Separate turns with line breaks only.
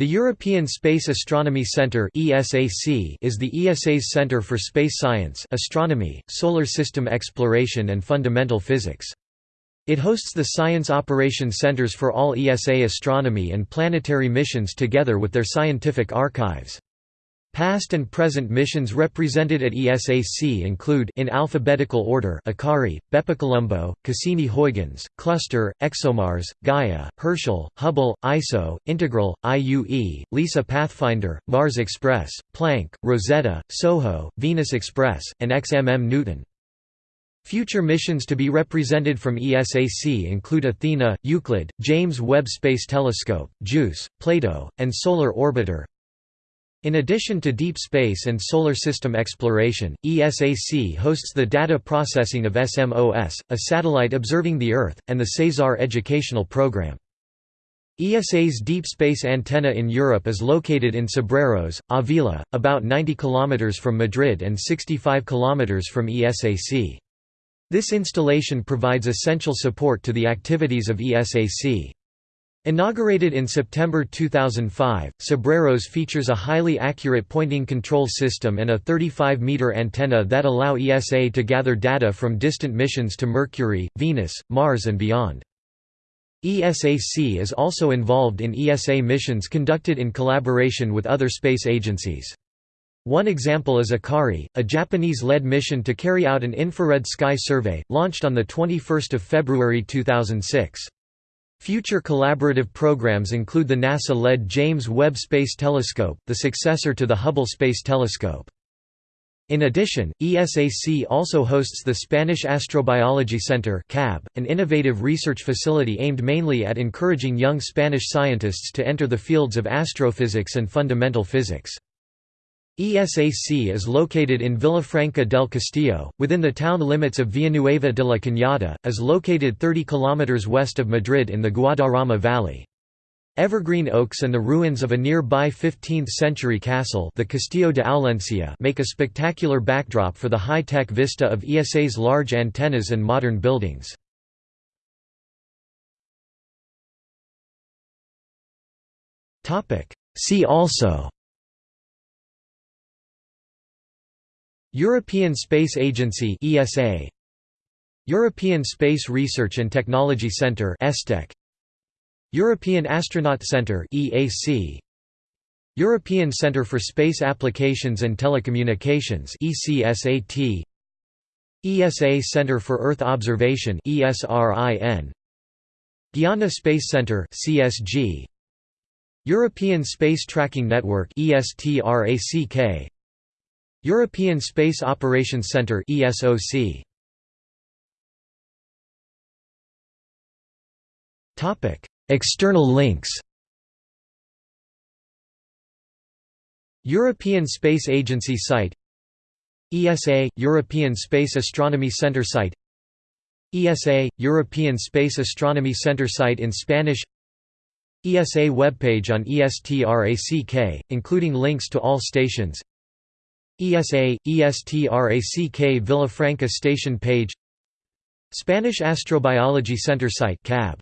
The European Space Astronomy Centre (ESAC) is the ESA's centre for space science astronomy, solar system exploration and fundamental physics. It hosts the Science Operation Centres for all ESA astronomy and planetary missions together with their scientific archives. Past and present missions represented at ESAC include in alphabetical order Akari, BepiColombo, Cassini-Huygens, Cluster, ExoMars, Gaia, Herschel, Hubble, ISO, Integral, IUE, LISA Pathfinder, Mars Express, Planck, Rosetta, SOHO, Venus Express, and XMM Newton. Future missions to be represented from ESAC include Athena, Euclid, James Webb Space Telescope, JUICE, Plato, and Solar Orbiter. In addition to deep space and solar system exploration, ESAC hosts the data processing of SMOS, a satellite observing the Earth, and the CESAR educational program. ESA's deep space antenna in Europe is located in Cebreros, Avila, about 90 km from Madrid and 65 km from ESAC. This installation provides essential support to the activities of ESAC. Inaugurated in September 2005, Cebreros features a highly accurate pointing control system and a 35-meter antenna that allow ESA to gather data from distant missions to Mercury, Venus, Mars and beyond. ESAC is also involved in ESA missions conducted in collaboration with other space agencies. One example is Akari, a Japanese-led mission to carry out an infrared sky survey, launched on 21 February 2006. Future collaborative programs include the NASA-led James Webb Space Telescope, the successor to the Hubble Space Telescope. In addition, ESAC also hosts the Spanish Astrobiology Center an innovative research facility aimed mainly at encouraging young Spanish scientists to enter the fields of astrophysics and fundamental physics. ESAC is located in Villafranca del Castillo, within the town limits of Villanueva de la Cañada, is located 30 km west of Madrid in the Guadarrama Valley. Evergreen oaks and the ruins of a nearby 15th-century castle the Castillo de Aulencia make a spectacular backdrop for the high-tech vista of ESA's large antennas and modern buildings. See also European Space Agency ESA European Space Research and Technology Centre ESTEC European Astronaut Centre EAC European Centre for Space Applications and Telecommunications ECSAT ESA Centre for Earth Observation ESRIN Guiana Space Centre CSG European Space Tracking Network ESTRACK European Space Operations Centre ESOC Topic External links. European Space Agency site. ESA European Space Astronomy Centre site. ESA European Space Astronomy Centre site in Spanish. ESA webpage on ESTRACK, including links to all stations ESA, ESTRACK Villafranca station page. Spanish Astrobiology Center site CAB